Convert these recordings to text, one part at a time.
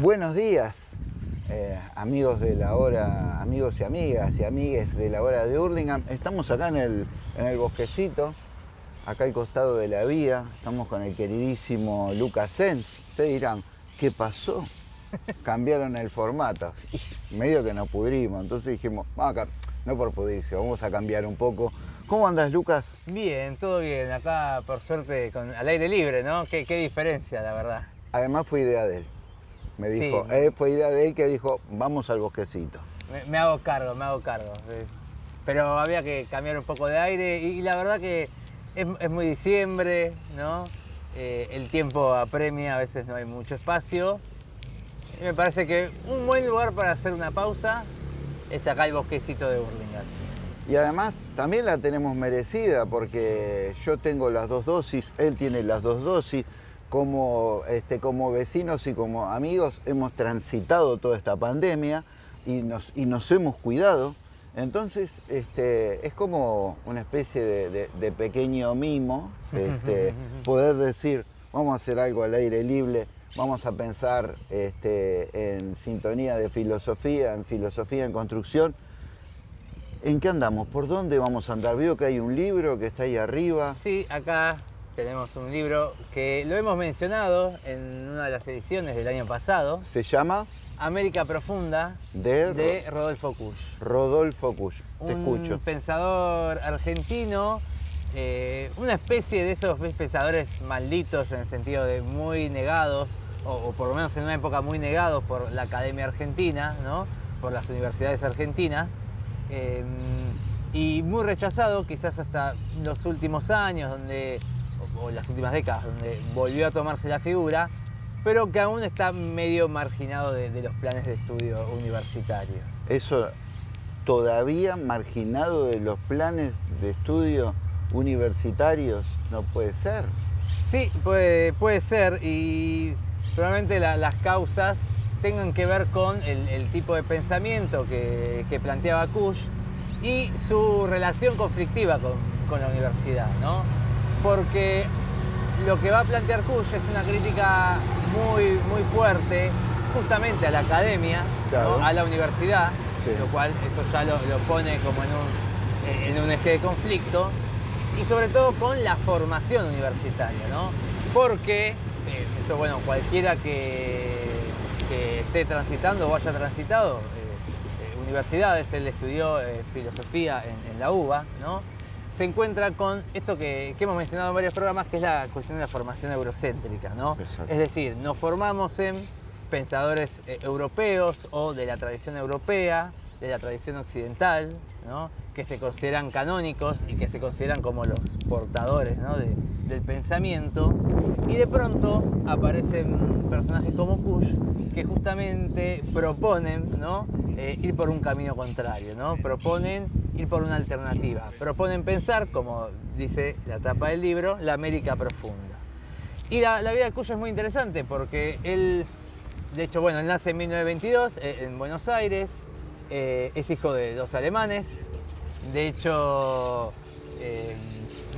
Buenos días, eh, amigos de la hora, amigos y amigas y amigues de la hora de Hurlingham. Estamos acá en el, en el bosquecito, acá al costado de la vía. Estamos con el queridísimo Lucas Sens. Ustedes dirán, ¿qué pasó? Cambiaron el formato. Medio que nos pudrimos. Entonces dijimos, vamos acá, no por pudrirse, vamos a cambiar un poco. ¿Cómo andas, Lucas? Bien, todo bien. Acá, por suerte, con, al aire libre, ¿no? Qué, qué diferencia, la verdad. Además fue idea de él. Me Sí. dijo, eh, fue idea de él que dijo, vamos al bosquecito. Me, me hago cargo, me hago cargo. sí. Pero había que cambiar un poco de aire y, y la verdad que es, es muy diciembre, ¿no? Eh, el tiempo apremia, a veces no hay mucho espacio. Y me parece que un buen lugar para hacer una pausa es acá el bosquecito de Burlingame. Y además también la tenemos merecida porque yo tengo las dos dosis, él tiene las dos dosis. Como, este, como vecinos y como amigos hemos transitado toda esta pandemia y nos, y nos hemos cuidado. Entonces este, es como una especie de, de- de pequeño mimo este, poder decir, vamos a hacer algo al aire libre, vamos a pensar este, en sintonía de filosofía, en filosofía en construcción. ¿En qué andamos? ¿Por dónde vamos a andar? Veo que hay un libro que está ahí arriba. Sí, acá tenemos un libro que lo hemos mencionado en una de las ediciones del año pasado, Se llama América Profunda, De, de Rodolfo Kusch. Rodolfo Kusch. Te un escucho. pensador argentino, eh, una especie de esos pensadores malditos en el sentido de muy negados, o, o por lo menos en una época muy negados por la Academia Argentina, ¿no? por las universidades argentinas, eh, y muy rechazado quizás hasta los últimos años, donde, o, las últimas décadas, donde volvió a tomarse la figura, pero que aún está medio marginado de, de los planes de estudio universitario. Eso todavía marginado de los planes de estudio universitarios no puede ser. Sí, puede, puede ser y probablemente la- las causas tengan que ver con el, el tipo de pensamiento que, que planteaba Kush y su relación conflictiva con, con la universidad, ¿no? Porque lo que va a plantear Kush es una crítica muy, muy fuerte justamente a la academia, a la universidad, Sí. lo cual eso ya lo, lo pone como en un, en un eje de conflicto y sobre todo con la formación universitaria, ¿no? Porque, eh, esto, bueno, cualquiera que, que esté transitando o haya transitado eh, eh, universidades, él estudió eh, filosofía en, en la UBA, ¿no? Se encuentra con esto que, que hemos mencionado en varios programas, que es la cuestión de la formación eurocéntrica, ¿no? Exacto. Es decir, nos formamos en pensadores eh, europeos o de la tradición europea, de la tradición occidental, ¿no? Que se consideran canónicos y que se consideran como los portadores de- del pensamiento. Y de pronto aparecen personajes como Kush que justamente proponen ¿no? Eh, ir por un camino contrario, ¿no? proponen ir por una alternativa, proponen pensar, como dice la tapa del libro, la América profunda. Y la, la vida de Cuyo es muy interesante porque él, de hecho, bueno, él nace en 1922 eh, en Buenos Aires, eh, es hijo de dos alemanes, de hecho, eh,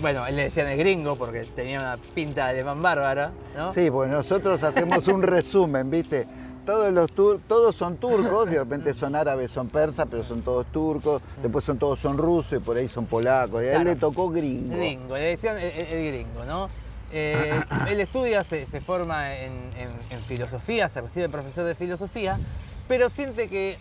bueno, él le decían el gringo porque tenía una pinta de alemán bárbara, ¿no? Sí, pues nosotros hacemos un resumen, ¿viste? Todos, los tur- todos son turcos, y de repente son árabes, son persas, pero son todos turcos, después son todos son rusos y por ahí son polacos, y a él Claro. le tocó gringo. Gringo, le decían el, el- el gringo, ¿no? Eh, él estudia, se, se forma en, en- en filosofía, se recibe profesor de filosofía, pero siente que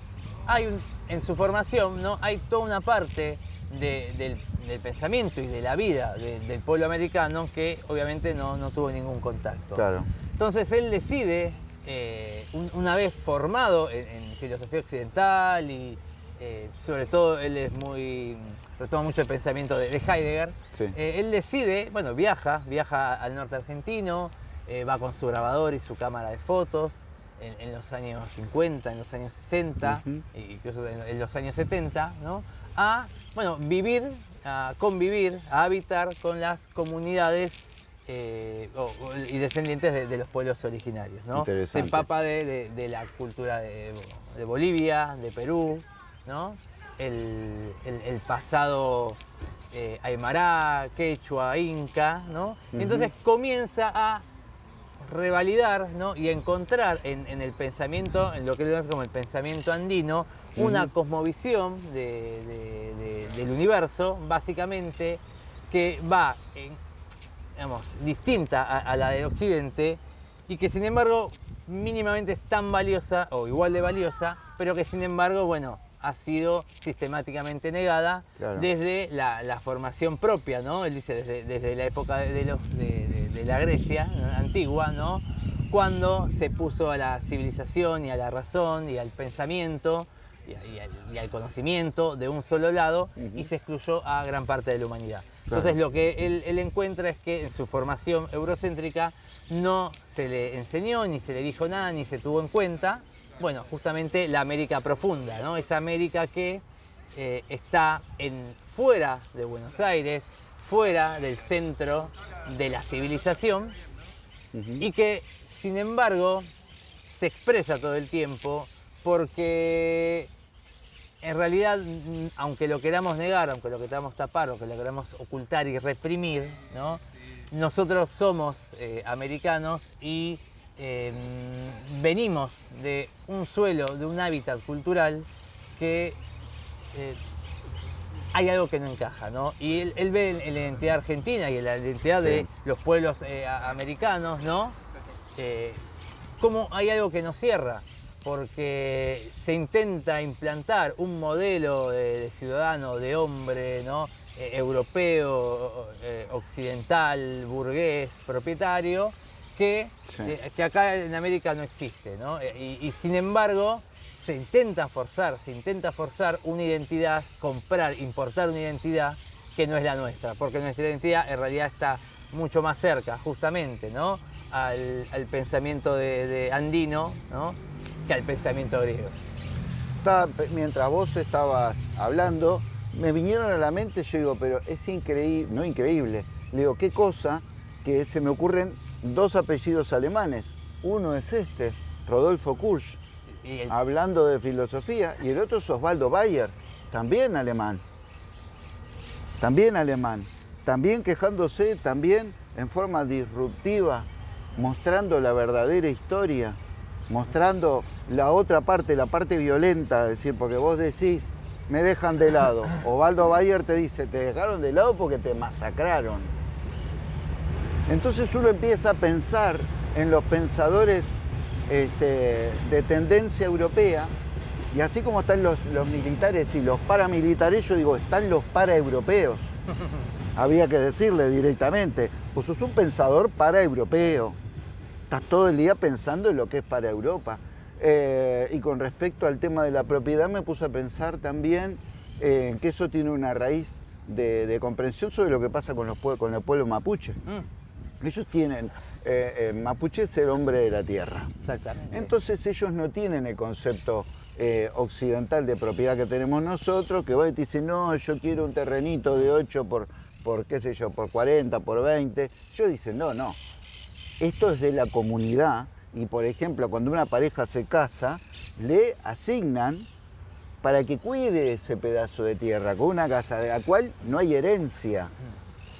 hay un- en su formación, ¿no? Hay toda una parte de- del, del pensamiento y de la vida de- del pueblo americano que obviamente no, no tuvo ningún contacto. Claro. Entonces él decide, eh, un- una vez formado en, en filosofía occidental y eh, sobre todo él es muy, retoma mucho el pensamiento de, de Heidegger, Sí. eh, él decide, bueno, viaja, viaja al norte argentino, va con su grabador y su cámara de fotos en, en los años 50, en los años 60, Ujú. e incluso en, en los años 70, ¿no? A, bueno, vivir, a convivir, a habitar con las comunidades eh, o- o- y descendientes de, de los pueblos originarios, ¿no? Se empapa de, de- de la cultura de, Bolivia, de Perú, ¿no? El, el- el pasado eh, aymara, quechua, inca, ¿no? Entonces comienza a revalidar ¿no? y encontrar en, el pensamiento, en lo que es como el pensamiento andino, una cosmovisión del universo, básicamente, que va digamos, distinta a, la de Occidente y que sin embargo mínimamente es tan valiosa o igual de valiosa, pero que sin embargo, bueno, ha sido sistemáticamente negada desde la, formación propia, ¿no? Él dice desde, la época de, los, de, la Grecia antigua, ¿no? Cuando se puso a la civilización y a la razón y al pensamiento y, al, conocimiento de un solo lado y se excluyó a gran parte de la humanidad. Entonces lo que él, encuentra es que en su formación eurocéntrica no se le enseñó, ni se le dijo nada, ni se tuvo en cuenta, bueno, justamente la América profunda, ¿no? Esa América que eh, está en, fuera de Buenos Aires, fuera del centro de la civilización y que, sin embargo, se expresa todo el tiempo porque en realidad, aunque lo queramos negar, aunque lo queramos tapar, aunque lo queramos ocultar y reprimir, ¿no? nosotros somos eh, americanos y em, venimos de un suelo, de un hábitat cultural que eh, hay algo que no encaja, ¿no? Y él, ve en la identidad argentina y la identidad de los pueblos eh, americanos, ¿no? como hay algo que nos cierra porque se intenta implantar un modelo de, ciudadano, de hombre, ¿no? Eh, europeo, eh, occidental, burgués, propietario, que, eh, que, acá en América no existe. ¿no? Y, sin embargo, se intenta forzar, se intenta forzar una identidad, comprar, importar una identidad que no es la nuestra, porque nuestra identidad en realidad está mucho más cerca, justamente, ¿no? al, pensamiento de, andino, ¿no? al pensamiento griego. mientras vos estabas hablando, me vinieron a la mente, yo digo, pero es increíble, no increíble, le digo, qué cosa que se me ocurren dos apellidos alemanes. Uno es este, Rodolfo Kursch, hablando de filosofía, y el otro es Osvaldo Bayer, también alemán. También alemán. También quejándose, también en forma disruptiva, mostrando la verdadera historia mostrando la otra parte, la parte violenta, es decir, porque vos decís, me dejan de lado. Ovaldo Bayer te dice, te dejaron de lado porque te masacraron. Entonces uno empieza a pensar en los pensadores este, de tendencia europea, y así como están los, los, militares y los paramilitares, yo digo, están los paraeuropeos. Había que decirle directamente, pues sos un pensador paraeuropeo estás todo el día pensando en lo que es para Europa. Eh, y con respecto al tema de la propiedad me puse a pensar también en eh, que eso tiene una raíz de, comprensión sobre lo que pasa con, los, con el pueblo mapuche. Mm. Ellos tienen, eh, mapuche es el hombre de la tierra. Exactamente. Entonces ellos no tienen el concepto occidental de propiedad que tenemos nosotros, que vos te dicen, no, yo quiero un terrenito de 8 por, por, qué sé yo, por 40, por 20. Yo dicen, no, no, esto es de la comunidad y, por ejemplo, cuando una pareja se casa, le asignan para que cuide ese pedazo de tierra con una casa de la cual no hay herencia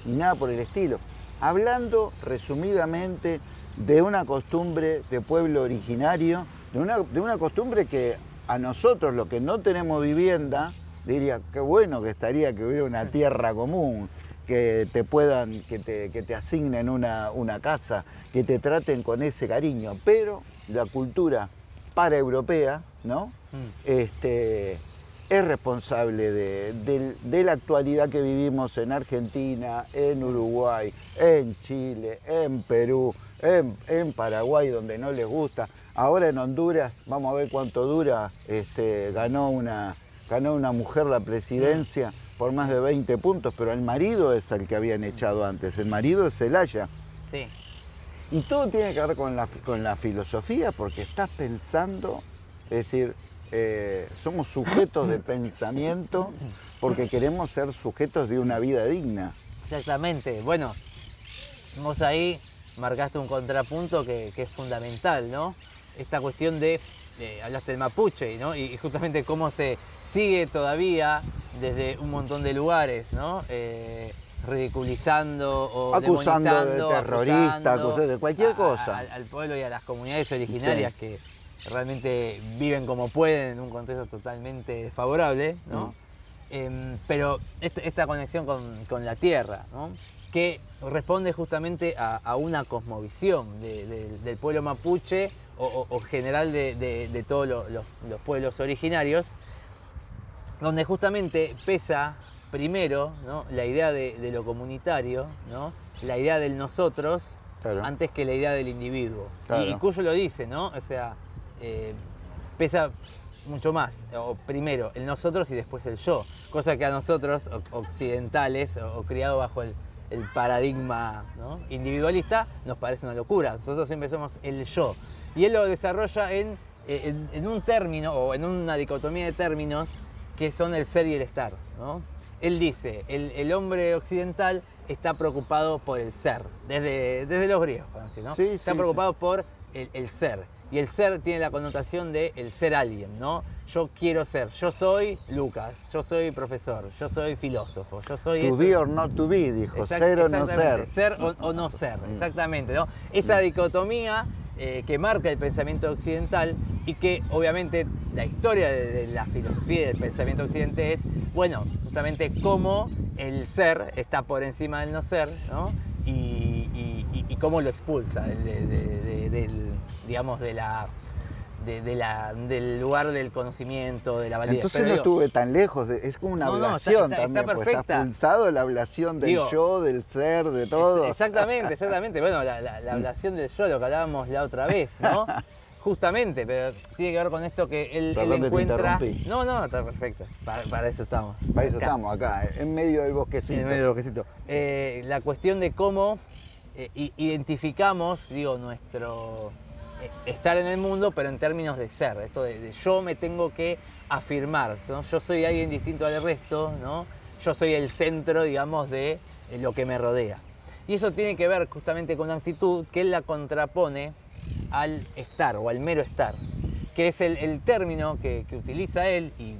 ni nada por el estilo. Hablando resumidamente de una costumbre de pueblo originario, de una, de una costumbre que a nosotros, los que no tenemos vivienda, diría, qué bueno que estaría que hubiera una tierra común, que te puedan, que te, que te asignen una, una, casa, que te traten con ese cariño, pero la cultura paraeuropea, ¿no? Mm. Este, es responsable de, la actualidad que vivimos en Argentina, en Uruguay, en Chile, en Perú, en, Paraguay, donde no les gusta. Ahora en Honduras, vamos a ver cuánto dura, este, ganó, una, ganó una mujer la presidencia por más de 20 puntos, pero el marido es el que habían echado antes, el marido es Celaya. Sí. Y todo tiene que ver con la, con la filosofía, porque estás pensando, es decir, eh, somos sujetos de pensamiento porque queremos ser sujetos de una vida digna. Exactamente. Bueno, vos ahí marcaste un contrapunto que, es fundamental, ¿no? Esta cuestión de, hablaste del mapuche, ¿no? Y, justamente cómo se sigue todavía desde un montón de lugares, ¿no? Eh, ridiculizando o Acusando de demonizando, terrorista, acusando acusando de cualquier cosa. a- al pueblo y a las comunidades originarias que realmente viven como pueden en un contexto totalmente desfavorable, ¿no? Mm. Em, pero esta, esta conexión con, con la tierra, ¿no? que responde justamente a, a una cosmovisión de- de- del pueblo mapuche o, o- o general de, todos lo- los, los pueblos originarios, donde justamente pesa primero ¿no? la idea de, de lo comunitario, ¿no? la idea del nosotros, Claro. antes que la idea del individuo. Claro. Y, y Cuyo lo dice, ¿no? O sea, eh, pesa mucho más, o primero el nosotros y después el yo, cosa que a nosotros occidentales o, criados bajo el, el paradigma ¿no? individualista nos parece una locura, nosotros siempre somos el yo. Y él lo desarrolla en, eh, en- en un término o en una dicotomía de términos que son el ser y el estar. ¿no? Él dice, el, el hombre occidental está preocupado por el ser, desde, desde los griegos, ¿no? Sí, está sí, preocupado por el, el ser. Y el ser tiene la connotación de el ser alguien, ¿no? Yo quiero ser, yo soy Lucas, yo soy profesor, yo soy filósofo, yo soy... To esto. be or not to be, dijo, Exact- ser o no ser. Ser o, o no ser, exactamente, ¿no? Esa dicotomía eh, que marca el pensamiento occidental y que obviamente la historia de, de la filosofía y del pensamiento occidente es, bueno, justamente cómo el ser está por encima del no ser, ¿no? Y, y- y- y cómo lo expulsa de- de- de- de- del, digamos, de la... de- de la- del lugar del conocimiento, de la validez. Entonces Pero no digo, estuve tan lejos, de- es como una No, no, está- ablación está- también, porque está perfecta. pulsado la ablación del Digo, yo, del ser, de todo. Ex- Exactamente, exactamente. Bueno, la, la- la ablación del yo, lo que hablábamos la otra vez, ¿no? Justamente, pero tiene que ver con esto que él, él te encuentra. interrumpí. No, no, está perfecto. Para, para eso estamos. Para eso Acá, estamos acá, en medio del bosquecito. en medio del bosquecito. Eh, la cuestión de cómo eh, identificamos, digo, nuestro estar en el mundo, pero en términos de ser. Esto de, yo me tengo que afirmar, ¿no? Yo soy alguien distinto al resto, ¿no? Yo soy el centro, digamos, de eh, lo que me rodea. Y eso tiene que ver justamente con una actitud que la contrapone al estar o al mero estar, que es el, término que, que utiliza él y,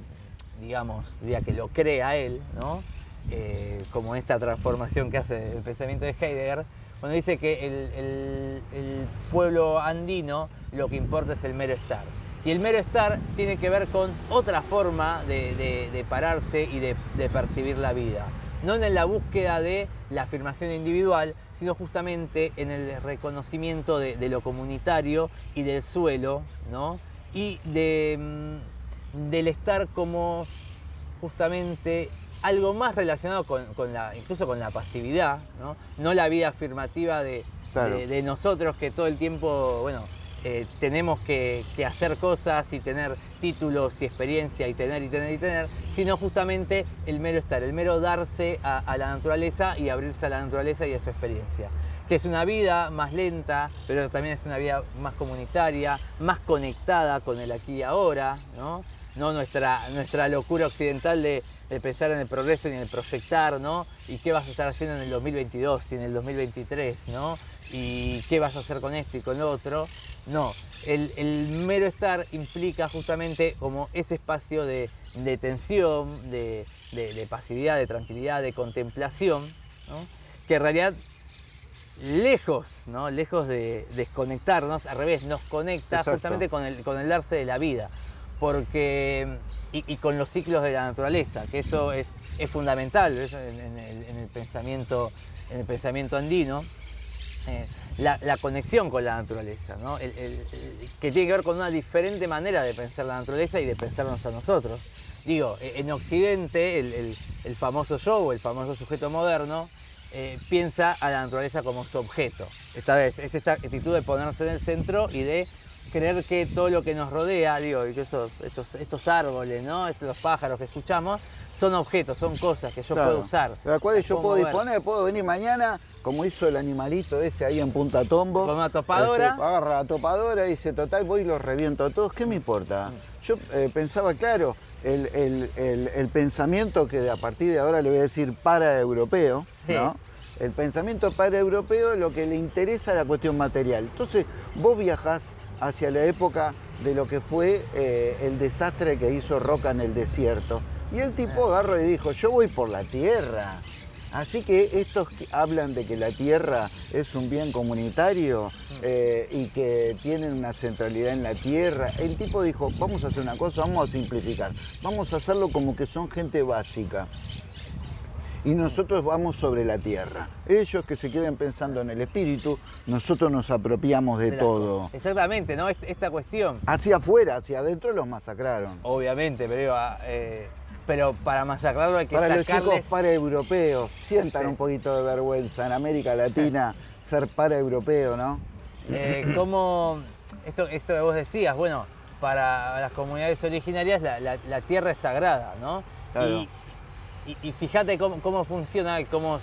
digamos, diría que lo crea él, ¿no? Eh, como esta transformación que hace el pensamiento de Heidegger, cuando dice que el, pueblo andino lo que importa es el mero estar. Y el mero estar tiene que ver con otra forma de, pararse y de, percibir la vida. No en la búsqueda de la afirmación individual, sino justamente en el reconocimiento de, lo comunitario y del suelo, ¿no? Y mm, del estar como justamente algo más relacionado con, con la, incluso con la pasividad, ¿no? No la vida afirmativa de, Claro. de- de nosotros que todo el tiempo, bueno, eh, tenemos que, que hacer cosas y tener títulos y experiencia y tener y tener y tener, sino justamente el mero estar, el mero darse a, a la naturaleza y abrirse a la naturaleza y a su experiencia. Que es una vida más lenta, pero también es una vida más comunitaria, más conectada con el aquí y ahora, ¿no? No nuestra, nuestra locura occidental de, de pensar en el progreso y en el proyectar, ¿no? Y qué vas a estar haciendo en el 2022 y en el 2023, ¿no? Y qué vas a hacer con esto y con lo otro. No, el, el mero estar implica justamente como ese espacio de, de tensión, de, de- pasividad, de tranquilidad, de contemplación, ¿no? que en realidad lejos, ¿no? lejos de desconectarnos, al revés, nos conecta Exacto. justamente con el, con el darse de la vida, porque, y, con los ciclos de la naturaleza, que eso es, es fundamental en, el, en el pensamiento, en el pensamiento andino. eh, la, conexión con la naturaleza, ¿no? Que tiene que ver con una diferente manera de pensar la naturaleza y de pensarnos a nosotros. Digo, eh, en Occidente, el famoso yo o el famoso sujeto moderno eh, piensa a la naturaleza como su objeto. Esta vez, es esta actitud de ponerse en el centro y de creer que todo lo que nos rodea, digo, y que esos, estos, estos árboles, ¿no? Los pájaros que escuchamos, son objetos, son cosas que yo Claro. puedo usar. De las cuales yo puedo mover. disponer, puedo venir mañana, como hizo el animalito ese ahí en Punta Tombo. Con una topadora. Este, agarra la topadora y dice, total, voy y los reviento a todos, ¿qué me importa? Yo eh, pensaba, claro, el, el- el- el pensamiento que a partir de ahora le voy a decir para europeo, Sí. ¿no? El pensamiento para europeo lo que le interesa es la cuestión material. Entonces, vos viajás hacia la época de lo que fue eh, el desastre que hizo Roca en el desierto. Y el tipo agarró y dijo, yo voy por la tierra. Así que estos que hablan de que la tierra es un bien comunitario Mm. eh, y que tienen una centralidad en la tierra, el tipo dijo, vamos a hacer una cosa, vamos a simplificar, vamos a hacerlo como que son gente básica. Y nosotros vamos sobre la tierra. Ellos que se queden pensando en el espíritu, nosotros nos apropiamos de De la- todo. Exactamente, ¿no? Est- Esta cuestión. Hacia afuera, hacia adentro los masacraron. Obviamente, pero, eh, pero para masacrarlo hay que Para los sacarles... chicos paraeuropeos, sientan Sí. un poquito de vergüenza en América Latina ser paraeuropeo, ¿no? Eh, ¿cómo- esto, esto que vos decías, bueno, para las comunidades originarias la, la- la tierra es sagrada, ¿no? Claro. Y, y- fíjate cómo, cómo funciona, cómo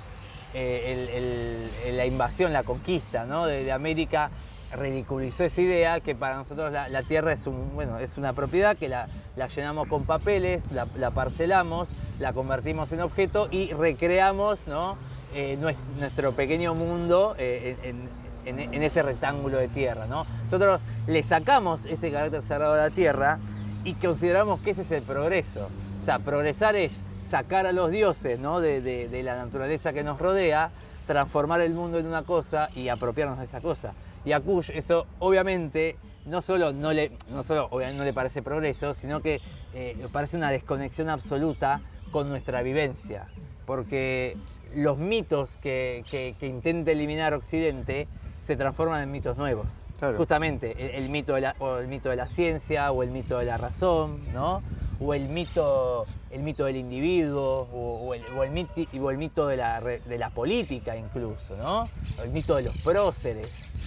eh, la invasión, la conquista ¿no? de, América ridiculizó esa idea que para nosotros la, tierra es, un, bueno, es una propiedad que la, llenamos con papeles, la, la parcelamos, la convertimos en objeto y recreamos ¿no? Eh, nues- nuestro pequeño mundo eh, en, ese rectángulo de tierra. ¿no? Nosotros le sacamos ese carácter sagrado a la tierra y consideramos que ese es el progreso. O sea, progresar es sacar a los dioses ¿no? de, de- de la naturaleza que nos rodea, transformar el mundo en una cosa y apropiarnos de esa cosa. Y a Kush eso obviamente no solo no le, no solo, obviamente no le parece progreso, sino que eh, parece una desconexión absoluta con nuestra vivencia. Porque los mitos que, que- que intenta eliminar Occidente se transforman en mitos nuevos. Claro. Justamente el, el mito de la, o el mito de la ciencia o el mito de la razón, ¿no? O el mito, el mito del individuo, o, o el, o el miti- o el mito de la, de la política incluso, ¿no? O el mito de los próceres,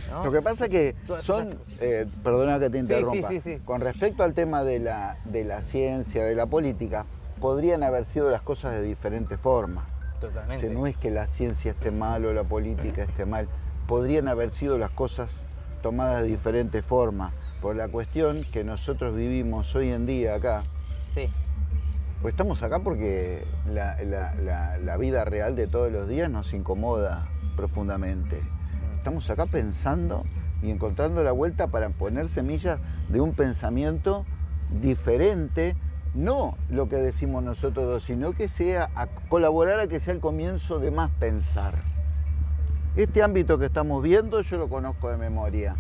¿no? Lo que pasa es que son, eh, perdona que te Sí, sí, interrumpa, sí, sí. con respecto al tema de la, de la ciencia, de la política, podrían haber sido las cosas de diferentes formas. Totalmente. No es que la ciencia esté mal o la política esté mal, podrían haber sido las cosas tomadas de diferentes formas. Por la cuestión que nosotros vivimos hoy en día acá, Sí, pues estamos acá porque la, vida real de todos los días nos incomoda profundamente. Estamos acá pensando y encontrando la vuelta para poner semillas de un pensamiento diferente, no lo que decimos nosotros dos, sino que sea a colaborar a que sea el comienzo de más pensar. Este ámbito que estamos viendo yo lo conozco de memoria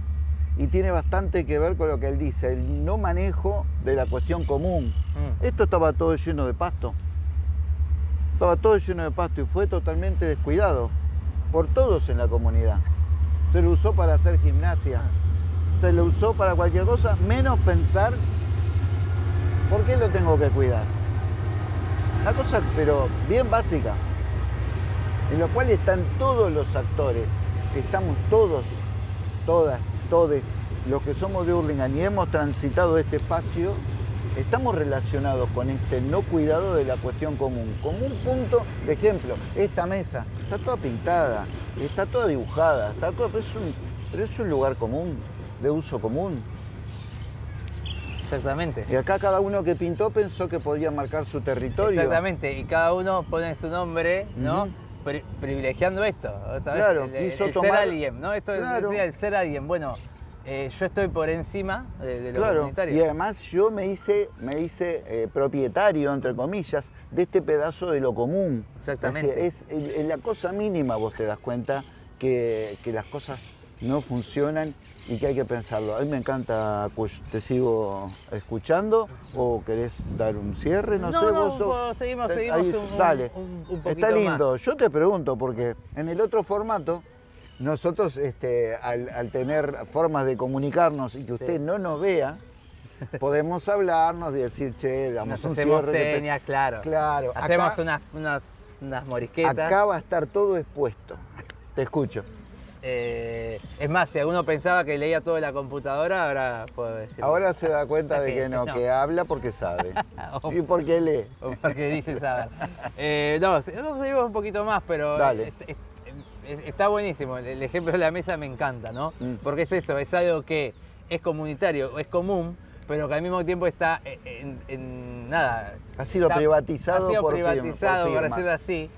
y tiene bastante que ver con lo que él dice, el no manejo de la cuestión común. Mm. Esto estaba todo lleno de pasto. Estaba todo lleno de pasto y fue totalmente descuidado por todos en la comunidad. Se lo usó para hacer gimnasia, se lo usó para cualquier cosa, menos pensar por qué lo tengo que cuidar. Una cosa, pero bien básica, en la cual están todos los actores, estamos todos, todas, todes, los que somos de Hurlingham y hemos transitado este espacio, estamos relacionados con este no cuidado de la cuestión común. Como un punto de ejemplo, esta mesa está toda pintada, está toda dibujada, está toda, pero, es un, pero es un lugar común, de uso común. Exactamente. Y acá cada uno que pintó pensó que podía marcar su territorio. Exactamente, y cada uno pone su nombre, ¿no? Pri- privilegiando esto, ¿sabes? Claro, el, el- quiso el tomar- ser alguien, ¿no? Esto es- Claro. decía el ser alguien. Bueno, eh, yo estoy por encima de, de lo Claro, comunitario. y además yo me hice, me hice eh, propietario, entre comillas, de este pedazo de lo común. Exactamente. Es, es- es la cosa mínima, vos te das cuenta que, que las cosas no funcionan y que hay que pensarlo. A mí me encanta. ¿Te sigo escuchando o querés dar un cierre? No, No, sé, no, vos sos- seguimos- Ahí- seguimos un- dale. un- un poquito Está lindo. más. Yo te pregunto, porque en el otro formato, nosotros este, al, al tener formas de comunicarnos y que usted Sí. no nos vea, podemos hablarnos y decir, che, damos Nos un hacemos cierre. claro. Claro, Hacemos acá, unas, unas, unas morisquetas. acá va a estar todo expuesto. Te escucho. Eh, es más, si alguno pensaba que leía todo en la computadora, ahora puedo decir. Ahora se da cuenta de que no, No. que habla porque sabe. O- y porque lee. o porque dice saber. Eh, no, se- no, seguimos un poquito más, pero Dale. es- es- es- está buenísimo. El, ejemplo de la mesa me encanta, ¿no? Mm. Porque es eso, es algo que es comunitario, es común, pero que al mismo tiempo está en, en- nada. Ha sido está- privatizado ha sido por firma- privatizado, por decirlo así,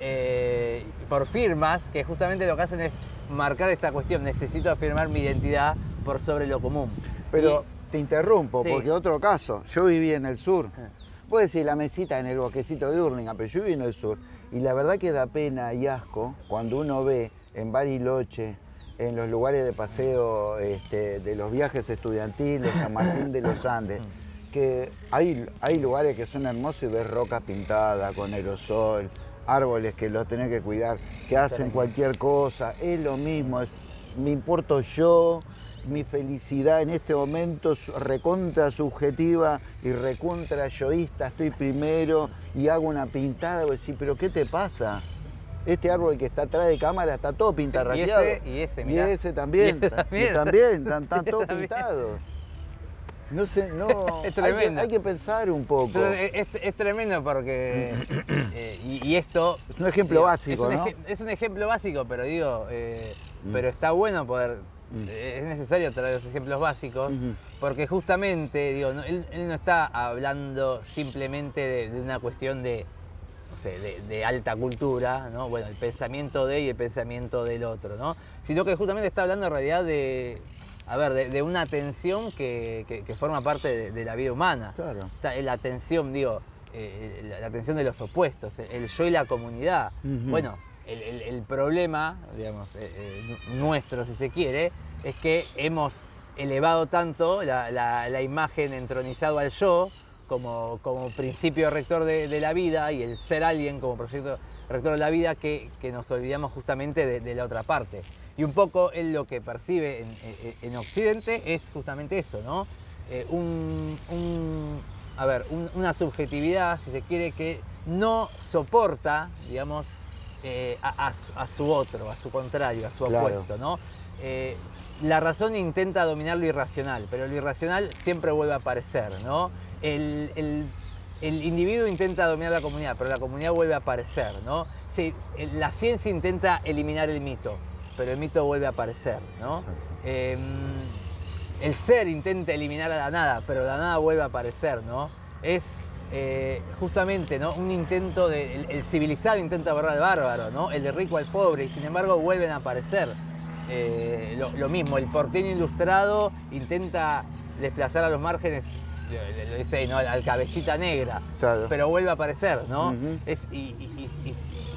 eh, por firmas que justamente lo que hacen es marcar esta cuestión. Necesito afirmar mi identidad por sobre lo común. Pero Y- te interrumpo, Sí. porque otro caso, yo viví en el sur. Ah. Puede decir la mesita en el bosquecito de Urlinga, pero yo vivo en el sur. Y la verdad que da pena y asco cuando uno ve en Bariloche, en los lugares de paseo este, de los viajes estudiantiles, San Martín de los Andes, que hay, hay lugares que son hermosos y ves rocas pintadas con aerosol, árboles que los tenés que cuidar, que hacen cualquier cosa, es lo mismo, me importo yo, mi felicidad en este momento recontra subjetiva y recontra yoísta, estoy primero y hago una pintada, y decir, pero ¿qué te pasa? Este árbol que está atrás de cámara está todo pintarraqueado. y, ese, y, ese, también. Y ese también. Y también, están, todos pintados. No sé, no. es tremendo. Hay que, pensar un poco. es, tremendo porque. Eh, y, esto. Es un ejemplo básico. Es un, es un ejemplo básico, pero digo. Eh, mm. Pero está bueno poder. Mm. Es necesario traer los ejemplos básicos, porque justamente, digo, él, no está hablando simplemente de, una cuestión de, no sé, de, alta cultura, ¿no? Bueno, el pensamiento de y el pensamiento del otro, ¿no? Sino que justamente está hablando en realidad de, a ver, de, una tensión que, forma parte de, la vida humana. Claro. la atención, digo, eh, la, atención de los opuestos, el yo y la comunidad. Bueno, el, problema, digamos, eh, eh, nuestro, si se quiere, es que hemos elevado tanto la, imagen entronizado al yo como, como principio rector de, la vida y el ser alguien como proyecto rector de la vida que, nos olvidamos justamente de la otra parte. Y un poco él lo que percibe en, Occidente es justamente eso, ¿no? Eh, a ver, una subjetividad, si se quiere, que no soporta, digamos, eh, a, su otro, a su contrario, a su opuesto, ¿no? Eh, la razón intenta dominar lo irracional, pero lo irracional siempre vuelve a aparecer, ¿no? El, el individuo intenta dominar la comunidad, pero la comunidad vuelve a aparecer, ¿no? Sí, la ciencia intenta eliminar el mito, pero el mito vuelve a aparecer, ¿no? Em, el ser intenta eliminar a la nada, pero la nada vuelve a aparecer, ¿no? Es eh, justamente ¿no? un intento de. El, civilizado intenta borrar al bárbaro, ¿no? El de rico al pobre, y sin embargo vuelven a aparecer. Eh, lo, mismo, el porteño ilustrado intenta desplazar a los márgenes, lo dice ¿no? al, cabecita negra, pero vuelve a aparecer, ¿no? es, y,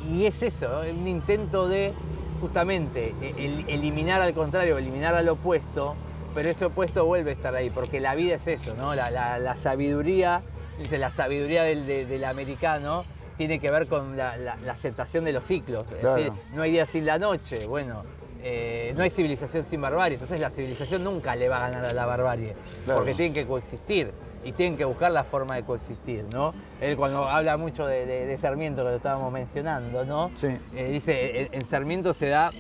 y, es eso, un intento de justamente e, eliminar al contrario, eliminar al opuesto, pero ese opuesto vuelve a estar ahí, porque la vida es eso, ¿no? La, sabiduría, dice la sabiduría del, americano tiene que ver con la, aceptación de los ciclos. Es decir, no hay día sin la noche, bueno, eh, no hay civilización sin barbarie, entonces la civilización nunca le va a ganar a la barbarie, porque tienen que coexistir y tienen que buscar la forma de coexistir, ¿no? Él cuando habla mucho de, Sarmiento, que lo estábamos mencionando, ¿no? Eh, dice, en, Sarmiento se da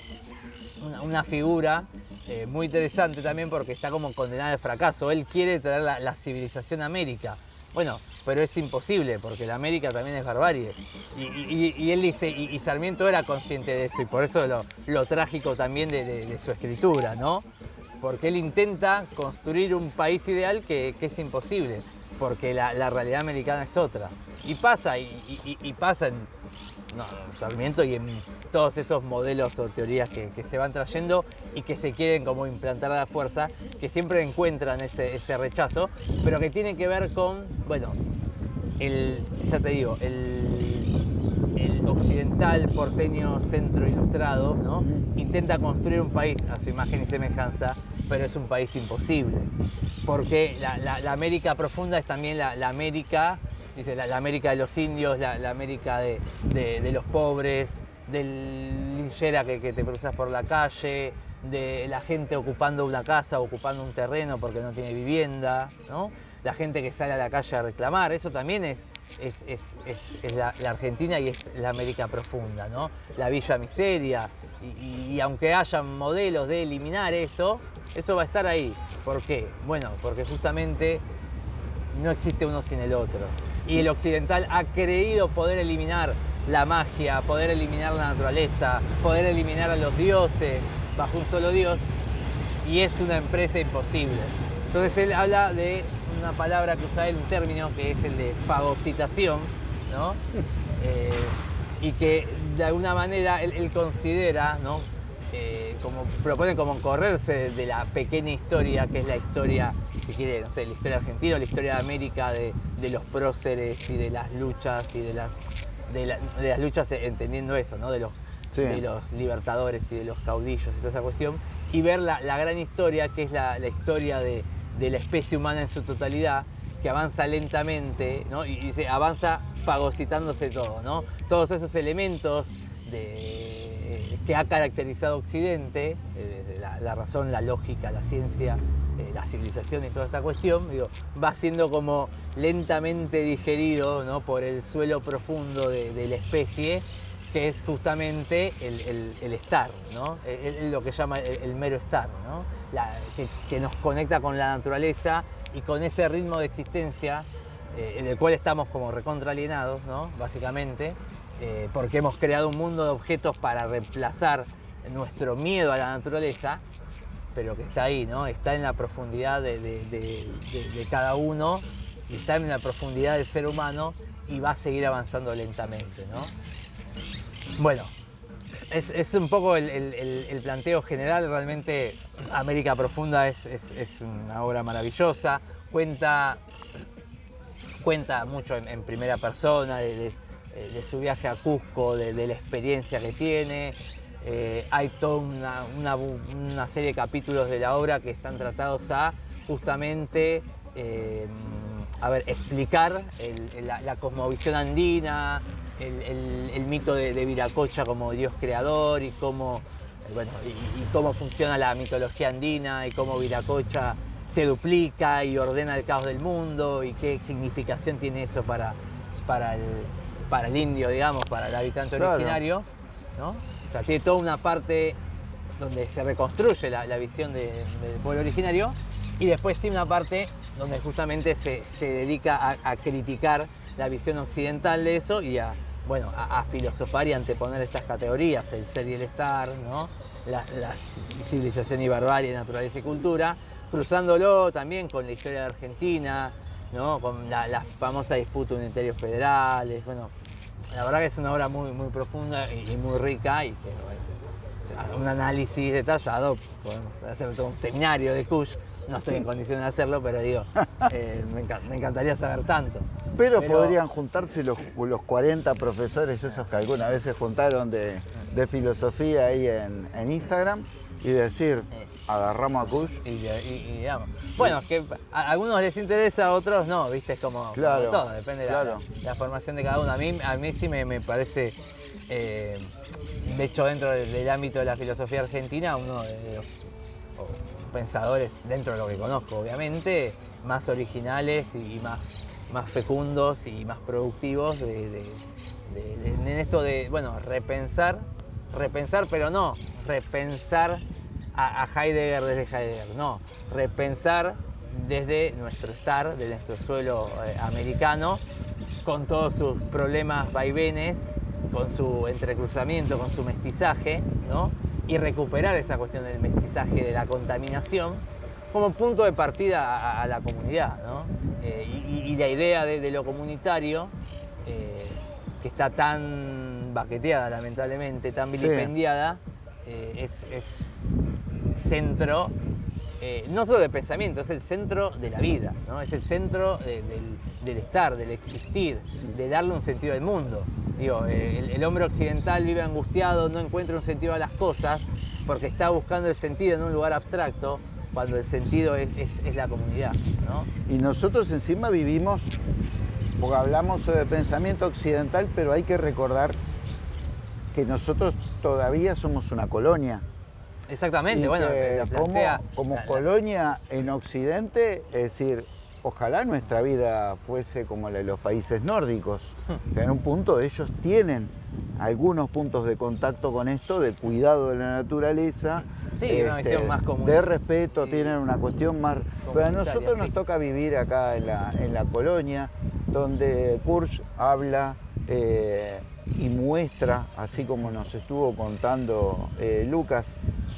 una, figura eh, muy interesante también porque está como condenada al fracaso. Él quiere traer la, civilización a América. Bueno, pero es imposible porque la América también es barbarie. Y, él dice, y, Sarmiento era consciente de eso y por eso lo, lo trágico también de, de su escritura, ¿no? Porque él intenta construir un país ideal que, es imposible, porque la, realidad americana es otra. Y pasa, y, pasa en Sarmiento y en todos esos modelos o teorías que, se van trayendo y que se quieren como implantar a la fuerza, que siempre encuentran ese, rechazo, pero que tiene que ver con, bueno, el, ya te digo, el, el occidental porteño centro ilustrado, ¿no? intenta construir un país a su imagen y semejanza pero es un país imposible. Porque la, América profunda es también la, América, dice, la, América de los indios, la, América de, los pobres, del linchera que, te cruzas por la calle, de la gente ocupando una casa, ocupando un terreno porque no tiene vivienda, ¿no? la gente que sale a la calle a reclamar, eso también es, es, la, Argentina y es la América profunda, ¿no? la Villa Miseria, y, aunque haya modelos de eliminar eso, eso va a estar ahí. ¿Por qué? Bueno, porque justamente no existe uno sin el otro. Y el occidental ha creído poder eliminar la magia, poder eliminar la naturaleza, poder eliminar a los dioses bajo un solo dios, y es una empresa imposible. Entonces él habla de una palabra que usa él, un término que es el de fagocitación, ¿no? Eh, y que de alguna manera él, considera, ¿no? eh, como propone como correrse de la pequeña historia que es la historia, si quiere, no sé, la historia argentina, la historia de América, de, los próceres y de las luchas y de las, de, las luchas entendiendo eso, ¿no? De los, de los libertadores y de los caudillos y toda esa cuestión, y ver la, gran historia que es la, historia de, la especie humana en su totalidad, que avanza lentamente ¿no? y, se avanza fagocitándose todo, ¿no? Todos esos elementos de, que ha caracterizado Occidente, eh, la, razón, la lógica, la ciencia, eh, la civilización y toda esta cuestión, digo, va siendo como lentamente digerido ¿no? por el suelo profundo de, la especie, que es justamente el, estar, ¿no? lo que llama el, mero estar, ¿no? que, nos conecta con la naturaleza y con ese ritmo de existencia eh, en el cual estamos como recontralienados, ¿no? básicamente, eh, porque hemos creado un mundo de objetos para reemplazar nuestro miedo a la naturaleza, pero que está ahí, ¿no? está en la profundidad de, cada uno, y está en la profundidad del ser humano y va a seguir avanzando lentamente. ¿no? Bueno, es, un poco el, planteo general. Realmente América Profunda es, una obra maravillosa. Cuenta, cuenta mucho en, primera persona de, su viaje a Cusco, de, la experiencia que tiene. Eh, hay toda una, serie de capítulos de la obra que están tratados a justamente eh, a ver, explicar la, cosmovisión andina, el, mito de, Viracocha como dios creador y cómo, eh, bueno, y, cómo funciona la mitología andina y cómo Viracocha se duplica y ordena el caos del mundo y qué significación tiene eso para, para, el, para el indio, digamos, para el habitante originario. ¿no? O sea, tiene toda una parte donde se reconstruye la, visión del pueblo originario y después sí una parte donde justamente se, dedica a criticar la visión occidental de eso y a, bueno, a, filosofar y anteponer estas categorías, el ser y el estar, ¿no? la, civilización y barbarie, naturaleza y cultura, cruzándolo también con la historia de Argentina, ¿no? con la, famosa disputa unitarios federales, bueno, la verdad que es una obra muy, muy profunda y, muy rica y que un análisis detallado, podemos hacer todo un seminario de Kush, no estoy en condiciones de hacerlo, pero digo, eh, me, encantaría saber tanto. Pero, podrían juntarse los, los 40 profesores esos que alguna vez se juntaron de, filosofía ahí en, Instagram y decir, agarramos a Kush. Y, digamos. Bueno, que a algunos les interesa, a otros no, viste, es como, todo, depende de la, formación de cada uno. A mí, a mí sí me, parece, eh, de hecho dentro del, ámbito de la filosofía argentina, uno de los pensadores, dentro de lo que conozco obviamente, más originales y más, más fecundos y más productivos de, en esto de, bueno, repensar, repensar, pero no repensar a, Heidegger desde Heidegger, no, repensar desde nuestro estar, desde nuestro suelo eh, americano, con todos sus problemas vaivenes, con su entrecruzamiento, con su mestizaje, ¿no? y recuperar esa cuestión del mestizaje, de la contaminación, como punto de partida a, la comunidad. Eh, y, la idea de, lo comunitario, eh, que está tan baqueteada lamentablemente, tan vilipendiada, eh, es, centro no solo de pensamiento, es el centro de la vida, ¿no? es el centro del, estar, del existir, de darle un sentido al mundo. Digo, el, hombre occidental vive angustiado, no encuentra un sentido a las cosas porque está buscando el sentido en un lugar abstracto cuando el sentido es, la comunidad. Y nosotros encima vivimos, porque hablamos sobre pensamiento occidental, pero hay que recordar que nosotros todavía somos una colonia. Exactamente, bueno, como, colonia en Occidente, es decir, ojalá nuestra vida fuese como la de los países nórdicos, que en un punto ellos tienen algunos puntos de contacto con esto, de cuidado de la naturaleza, este, más común. de respeto, tienen una cuestión más... Pero a nosotros nos toca vivir acá en la, colonia, donde Kurz habla eh, y muestra, así como nos estuvo contando eh, Lucas,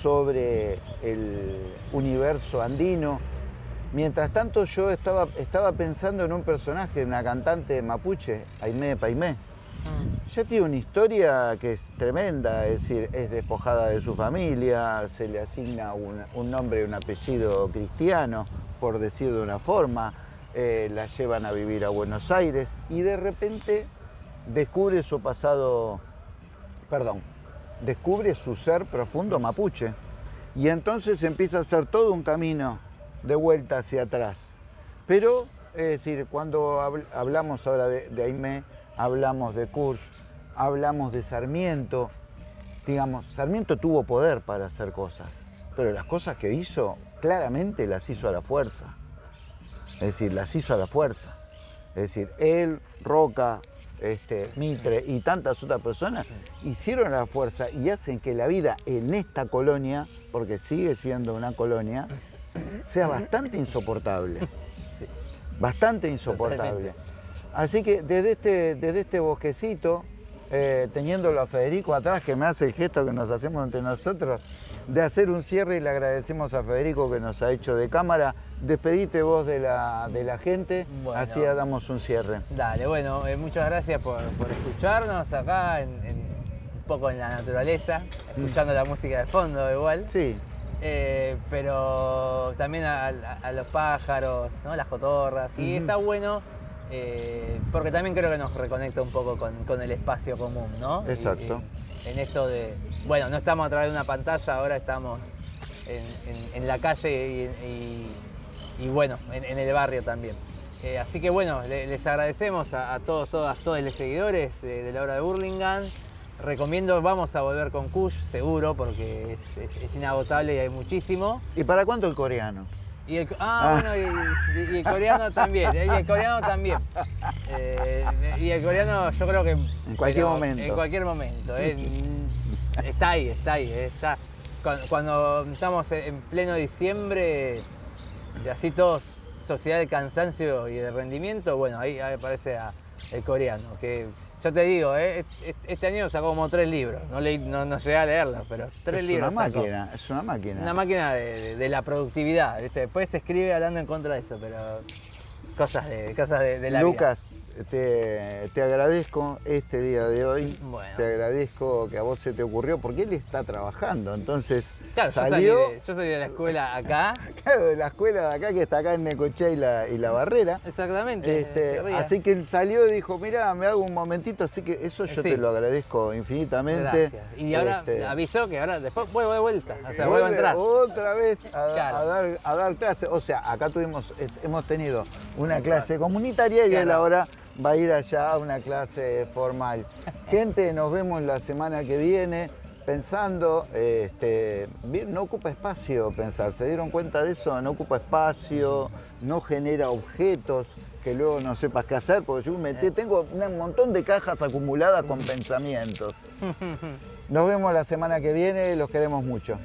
sobre el universo andino, Mientras tanto yo estaba, estaba pensando en un personaje, una cantante mapuche, Aimé Paimé, ya tiene una historia que es tremenda, es decir, es despojada de su familia, se le asigna un, nombre y un apellido cristiano, por decir de una forma, eh, la llevan a vivir a Buenos Aires y de repente descubre su pasado, perdón, descubre su ser profundo mapuche. Y entonces empieza a hacer todo un camino de vuelta hacia atrás. Pero, es decir, cuando hablamos ahora de, de Aimé, hablamos de Kurz, hablamos de Sarmiento, digamos, Sarmiento tuvo poder para hacer cosas, pero las cosas que hizo, claramente las hizo a la fuerza. Es decir, las hizo a la fuerza. Es decir, él, Roca, este, Mitre y tantas otras personas hicieron a la fuerza y hacen que la vida en esta colonia, porque sigue siendo una colonia, sea bastante insoportable. Bastante insoportable. Así que desde este, desde este bosquecito, eh, teniéndolo a Federico atrás, que me hace el gesto que nos hacemos entre nosotros, de hacer un cierre y le agradecemos a Federico que nos ha hecho de cámara. Despedite vos de la, de la gente, así damos un cierre. Dale, bueno, eh, muchas gracias por, escucharnos acá, un poco en la naturaleza, escuchando la música de fondo igual. Sí. Eh, pero también a, los pájaros, ¿no? las cotorras, y está bueno eh, porque también creo que nos reconecta un poco con, el espacio común, ¿no? Exacto. en esto de, bueno, no estamos a través de una pantalla, ahora estamos en, la calle y, bueno, en, el barrio también. Eh, así que bueno, les agradecemos a, todos, todas, todos los seguidores de, la obra de Burlingame. Recomiendo, vamos a volver con Kush, seguro, porque es inagotable y hay muchísimo. ¿Y para cuánto el coreano? Y el, ah, bueno, y, el coreano también. Y el coreano también. Eh, y el coreano yo creo que... En cualquier momento. En cualquier momento. Eh, está ahí, está ahí. Eh, está. Cuando, estamos en pleno diciembre, y así todos, sociedad de cansancio y de rendimiento, bueno, ahí, aparece el coreano, que yo te digo, eh, este año sacó como tres libros. No, no, llegué a leerlos, pero tres libros. Es una máquina, es una máquina. Una máquina de, la productividad. Después se escribe hablando en contra de eso, pero cosas de, cosas de, la Lucas, te, agradezco este día de hoy. Te agradezco que a vos se te ocurrió, porque él está trabajando. Entonces, Claro, salió, yo, soy de, la escuela acá. Claro, de la escuela de acá que está acá en Necochea y la, y la Barrera. Exactamente. Este, así que él salió y dijo, mira, me hago un momentito, así que eso yo te lo agradezco infinitamente. Gracias. Y ahora este, avisó que ahora después vuelvo de vuelta, o sea, vuelvo a entrar. Otra vez a, dar, a dar clase. O sea, acá tuvimos, hemos tenido una clase comunitaria y él ahora va a ir allá a una clase formal. Gente, nos vemos la semana que viene pensando, este, no ocupa espacio pensar, ¿se dieron cuenta de eso? No ocupa espacio, no genera objetos que luego no sepas qué hacer, porque yo metí, tengo un montón de cajas acumuladas con pensamientos. Nos vemos la semana que viene, los queremos mucho.